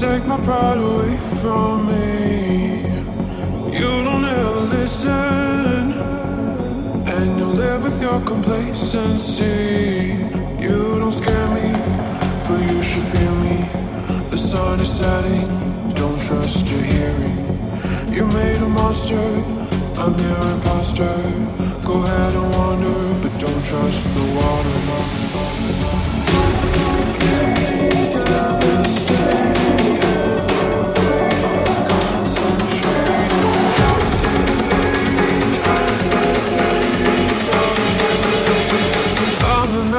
my pride away from me. You don't ever listen, and you live with your complacency. You don't scare me, but you should fear me. The sun is setting, don't trust your hearing. You made a monster, I'm your imposter. Go ahead and wander, but don't trust the water.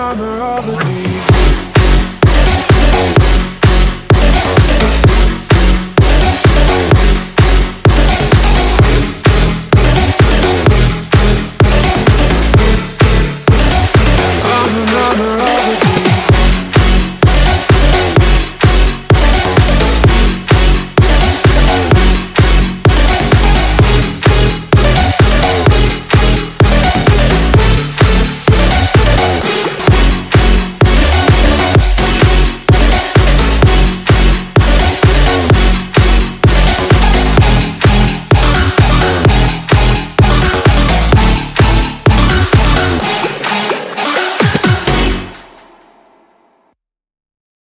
armor of a demon